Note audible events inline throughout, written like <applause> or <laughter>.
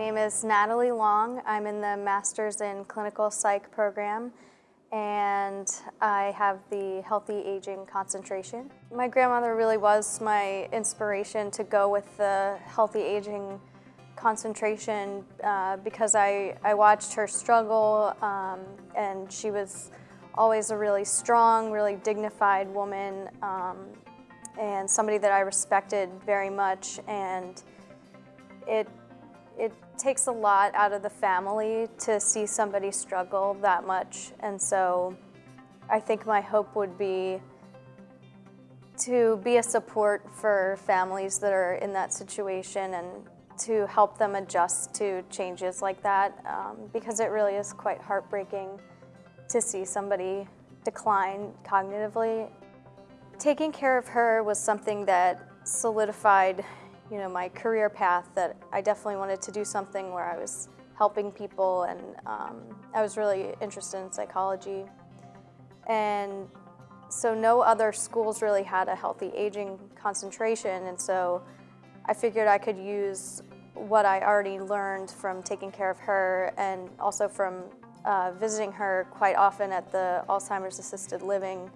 name is Natalie Long. I'm in the Masters in Clinical Psych program and I have the Healthy Aging concentration. My grandmother really was my inspiration to go with the Healthy Aging concentration uh, because I, I watched her struggle um, and she was always a really strong, really dignified woman um, and somebody that I respected very much and it it takes a lot out of the family to see somebody struggle that much. And so I think my hope would be to be a support for families that are in that situation and to help them adjust to changes like that um, because it really is quite heartbreaking to see somebody decline cognitively. Taking care of her was something that solidified you know, my career path that I definitely wanted to do something where I was helping people and um, I was really interested in psychology. And so no other schools really had a healthy aging concentration and so I figured I could use what I already learned from taking care of her and also from uh, visiting her quite often at the Alzheimer's assisted living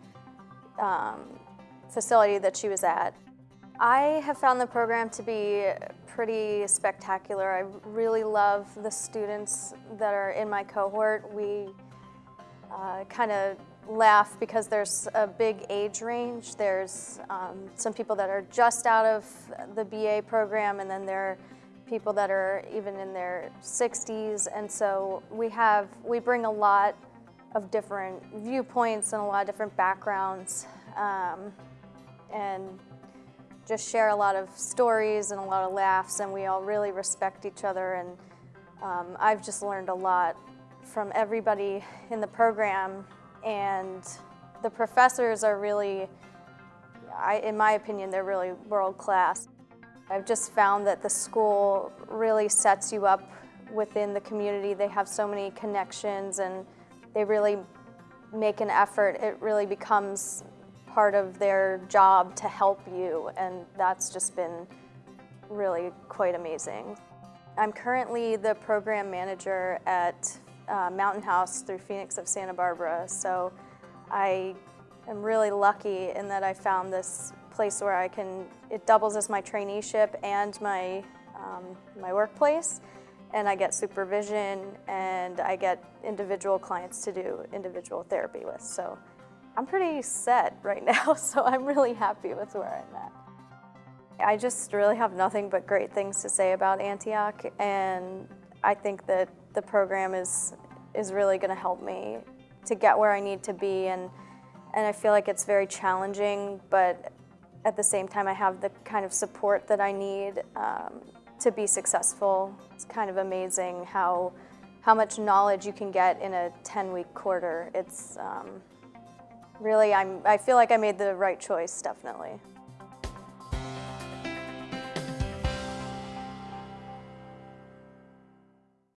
um, facility that she was at. I have found the program to be pretty spectacular. I really love the students that are in my cohort. We uh, kind of laugh because there's a big age range. There's um, some people that are just out of the BA program and then there are people that are even in their 60s and so we have, we bring a lot of different viewpoints and a lot of different backgrounds um, and just share a lot of stories and a lot of laughs and we all really respect each other and um, I've just learned a lot from everybody in the program and the professors are really, I, in my opinion, they're really world class. I've just found that the school really sets you up within the community. They have so many connections and they really make an effort. It really becomes part of their job to help you and that's just been really quite amazing. I'm currently the program manager at uh, Mountain House through Phoenix of Santa Barbara so I am really lucky in that I found this place where I can, it doubles as my traineeship and my, um, my workplace and I get supervision and I get individual clients to do individual therapy with. So I'm pretty set right now, <laughs> so I'm really happy with where I'm at. I just really have nothing but great things to say about Antioch, and I think that the program is, is really gonna help me to get where I need to be, and, and I feel like it's very challenging, but at the same time I have the kind of support that I need um, to be successful. It's kind of amazing how, how much knowledge you can get in a 10-week quarter. It's, um, really, I'm, I feel like I made the right choice, definitely.